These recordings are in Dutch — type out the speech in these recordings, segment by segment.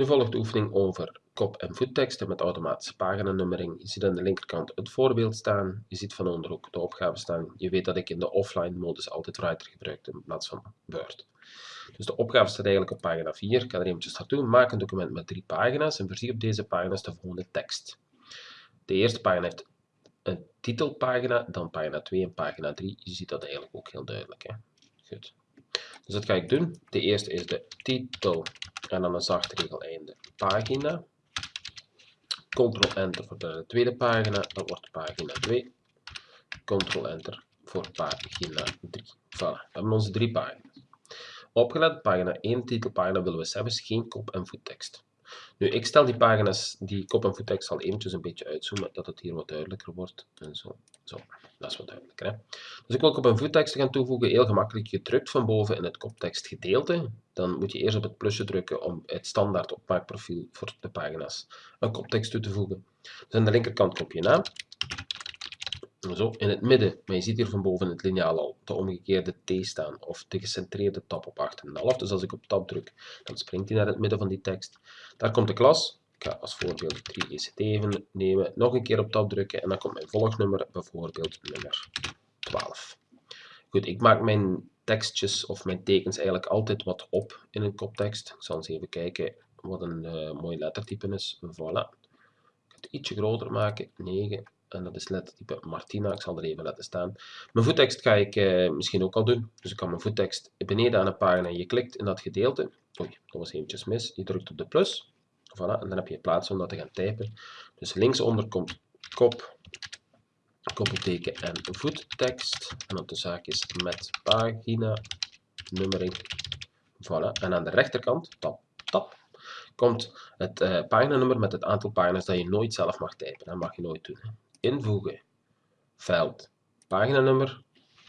Nu volgt de oefening over kop- en voetteksten met automatische paginanummering. Je ziet aan de linkerkant het voorbeeld staan. Je ziet van onder ook de opgave staan. Je weet dat ik in de offline modus altijd Writer gebruik in plaats van Word. Dus de opgave staat eigenlijk op pagina 4. Ik ga er eventjes naartoe. Maak een document met drie pagina's en voorzie op deze pagina's de volgende tekst. De eerste pagina heeft een titelpagina, dan pagina 2 en pagina 3. Je ziet dat eigenlijk ook heel duidelijk. Hè? Goed. Dus dat ga ik doen. De eerste is de titel en dan een zacht regel einde pagina. Ctrl-Enter voor de tweede pagina, dat wordt pagina 2. Ctrl-Enter voor pagina 3. Voilà, we hebben onze drie pagina's. Opgelet, pagina 1, titelpagina willen we zelfs geen kop- en voettekst. Nu, ik stel die pagina's, die kop- en voettekst al eventjes een beetje uitzoomen, dat het hier wat duidelijker wordt. En zo, zo. dat is wat duidelijker. Hè? Dus ik wil kop- en voettekst gaan toevoegen, heel gemakkelijk. Je drukt van boven in het koptekstgedeelte. Dan moet je eerst op het plusje drukken om het standaard opmaakprofiel voor de pagina's een koptekst toe te voegen. Dus aan de linkerkant knop je naam. Zo, in het midden, maar je ziet hier van boven het liniaal al de omgekeerde T staan, of de gecentreerde tab op 8,5. Dus als ik op tab druk, dan springt hij naar het midden van die tekst. Daar komt de klas. Ik ga als voorbeeld 3 ECT even nemen, nog een keer op tab drukken en dan komt mijn volgnummer, bijvoorbeeld nummer 12. Goed, ik maak mijn tekstjes of mijn tekens eigenlijk altijd wat op in een koptekst. Ik zal eens even kijken wat een uh, mooi lettertype is. Voilà. Ik ga het ietsje groter maken, 9. En dat is lettertype Martina. Ik zal er even laten staan. Mijn voettekst ga ik uh, misschien ook al doen. Dus ik kan mijn voettekst beneden aan een pagina. Je klikt in dat gedeelte. Oei, dat was eventjes mis. Je drukt op de plus. Voilà, en dan heb je plaats om dat te gaan typen. Dus linksonder komt kop, koppelteken en voettekst. En dan de zaakjes met pagina, nummering. Voilà. En aan de rechterkant, tab, tab, komt het uh, paginanummer met het aantal pagina's dat je nooit zelf mag typen. Dat mag je nooit doen. Invoegen, veld, paginanummer,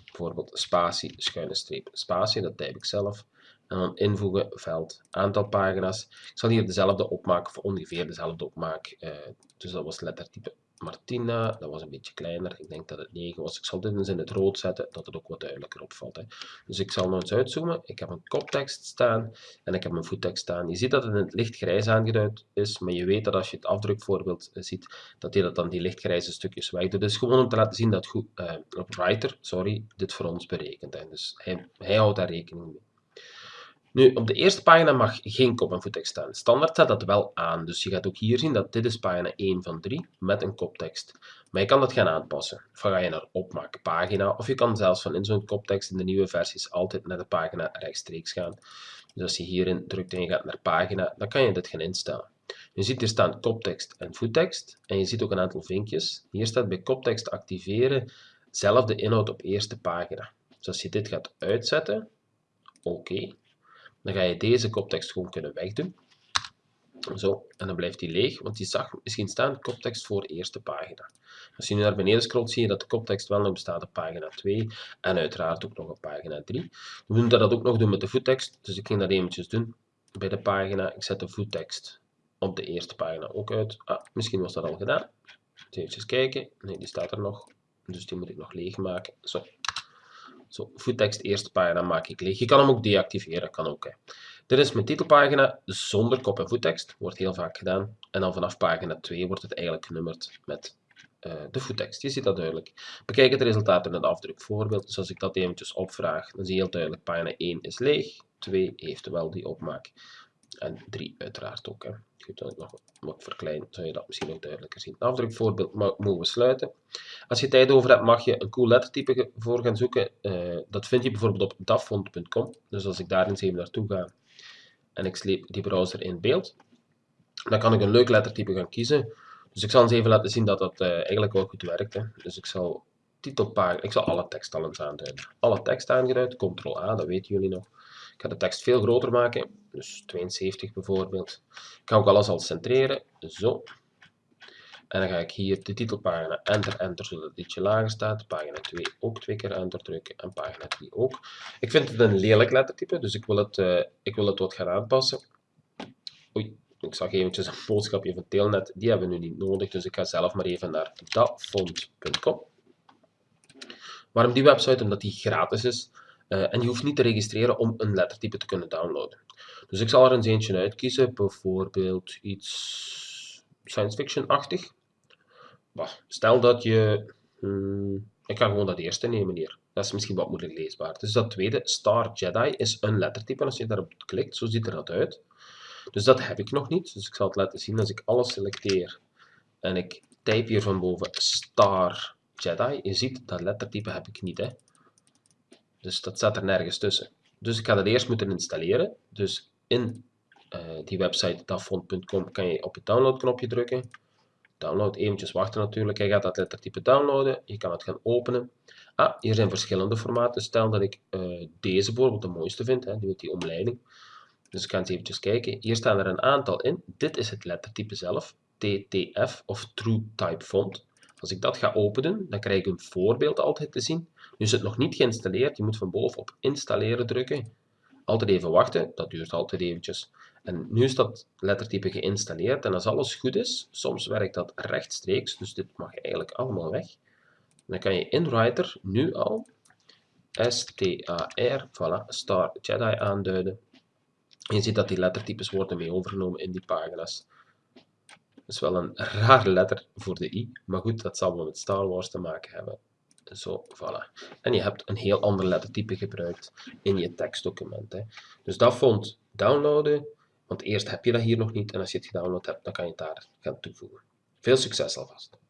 bijvoorbeeld spatie, schuine streep, spatie, dat typ ik zelf. En dan invoegen, veld, aantal pagina's. Ik zal hier dezelfde opmaak, of ongeveer dezelfde opmaak. Uh, dus dat was lettertype Martina, dat was een beetje kleiner. Ik denk dat het 9 was. Ik zal dit eens in het rood zetten, dat het ook wat duidelijker opvalt. Hè. Dus ik zal nog eens uitzoomen. Ik heb een koptekst staan en ik heb een voettekst staan. Je ziet dat het in het lichtgrijs aangeduid is, maar je weet dat als je het afdrukvoorbeeld ziet, dat hij dat dan die lichtgrijze stukjes wegdoet. Dus gewoon om te laten zien dat goed, uh, Writer sorry, dit voor ons berekent. Hè. Dus hij, hij houdt daar rekening mee. Nu, op de eerste pagina mag geen kop- en voettekst staan. Standaard staat dat wel aan, dus je gaat ook hier zien dat dit is pagina 1 van 3 met een koptekst. Maar je kan dat gaan aanpassen. Van ga je naar opmaak pagina, of je kan zelfs van in zo'n koptekst in de nieuwe versies altijd naar de pagina rechtstreeks gaan. Dus als je hierin drukt en je gaat naar pagina, dan kan je dit gaan instellen. Je ziet hier staan koptekst en voettekst, en je ziet ook een aantal vinkjes. Hier staat bij koptekst activeren, zelfde inhoud op eerste pagina. Dus als je dit gaat uitzetten, oké, dan ga je deze koptekst gewoon kunnen wegdoen. Zo, en dan blijft die leeg, want je zag misschien staan koptekst voor eerste pagina. Als je nu naar beneden scrolt, zie je dat de koptekst wel nog bestaat op pagina 2 en uiteraard ook nog op pagina 3. We moeten dat ook nog doen met de voettekst, dus ik ging dat eventjes doen bij de pagina. Ik zet de voettekst op de eerste pagina ook uit. Ah, misschien was dat al gedaan. Even kijken. Nee, die staat er nog, dus die moet ik nog leeg maken. Zo, zo, voettekst, eerste pagina maak ik leeg. Je kan hem ook deactiveren, kan ook. Dit is mijn titelpagina zonder kop en voettekst, wordt heel vaak gedaan. En dan vanaf pagina 2 wordt het eigenlijk genummerd met uh, de voettekst. Je ziet dat duidelijk. Bekijk het resultaat in het afdrukvoorbeeld. Dus als ik dat eventjes opvraag, dan zie je heel duidelijk, pagina 1 is leeg, 2 heeft wel die opmaak. En 3 uiteraard ook. Hè. Goed, ik nog wat verklein, zou je dat misschien ook duidelijker zien. Afdrukvoorbeeld mogen we sluiten. Als je tijd over hebt, mag je een cool lettertype voor gaan zoeken. Uh, dat vind je bijvoorbeeld op dafont.com. Dus als ik daar eens even naartoe ga en ik sleep die browser in beeld, dan kan ik een leuk lettertype gaan kiezen. Dus ik zal eens even laten zien dat dat uh, eigenlijk wel goed werkt. Hè. Dus ik zal titelpagina, ik zal alle tekst al eens aanduiden. Alle tekst aangeduid, ctrl-A, dat weten jullie nog. Ik ga de tekst veel groter maken, dus 72 bijvoorbeeld. Ik ga ook alles al centreren, zo. En dan ga ik hier de titelpagina enter, enter, zodat het ietsje lager staat. Pagina 2 ook twee keer enter drukken en pagina 3 ook. Ik vind het een lelijk lettertype, dus ik wil het, uh, ik wil het wat gaan aanpassen. Oei, ik zag eventjes een boodschapje van Telnet, die hebben we nu niet nodig, dus ik ga zelf maar even naar dafont.com. Waarom die website? Omdat die gratis is. Uh, en je hoeft niet te registreren om een lettertype te kunnen downloaden. Dus ik zal er eens eentje uitkiezen, bijvoorbeeld iets science fiction-achtig. Stel dat je... Hmm, ik ga gewoon dat eerste nemen hier. Dat is misschien wat moeilijk leesbaar. Dus dat tweede, Star Jedi, is een lettertype. En als je daarop klikt, zo ziet er dat uit. Dus dat heb ik nog niet. Dus ik zal het laten zien als ik alles selecteer. En ik type hier van boven Star Jedi. Je ziet, dat lettertype heb ik niet. Hè. Dus dat staat er nergens tussen. Dus ik ga dat eerst moeten installeren. Dus in uh, die website dafont.com kan je op het downloadknopje drukken. Download, eventjes wachten natuurlijk. Hij gaat dat lettertype downloaden. Je kan het gaan openen. Ah, hier zijn verschillende formaten. Stel dat ik uh, deze bijvoorbeeld de mooiste vind, hè, die die omleiding. Dus ik ga eens eventjes kijken. Hier staan er een aantal in. Dit is het lettertype zelf. TTF of True Type Font. Als ik dat ga openen, dan krijg ik een voorbeeld altijd te zien. Nu is het nog niet geïnstalleerd. Je moet van boven op installeren drukken. Altijd even wachten. Dat duurt altijd eventjes. En nu is dat lettertype geïnstalleerd. En als alles goed is, soms werkt dat rechtstreeks. Dus dit mag eigenlijk allemaal weg. Dan kan je in Writer nu al STAR, voilà, Star Jedi aanduiden. En je ziet dat die lettertypes worden mee overgenomen in die pagina's. Dat is wel een rare letter voor de i, maar goed, dat zal wel met Star Wars te maken hebben. Zo, voilà. En je hebt een heel ander lettertype gebruikt in je tekstdocument. Hè. Dus dat vond downloaden, want eerst heb je dat hier nog niet en als je het gedownload hebt, dan kan je het daar gaan toevoegen. Veel succes alvast!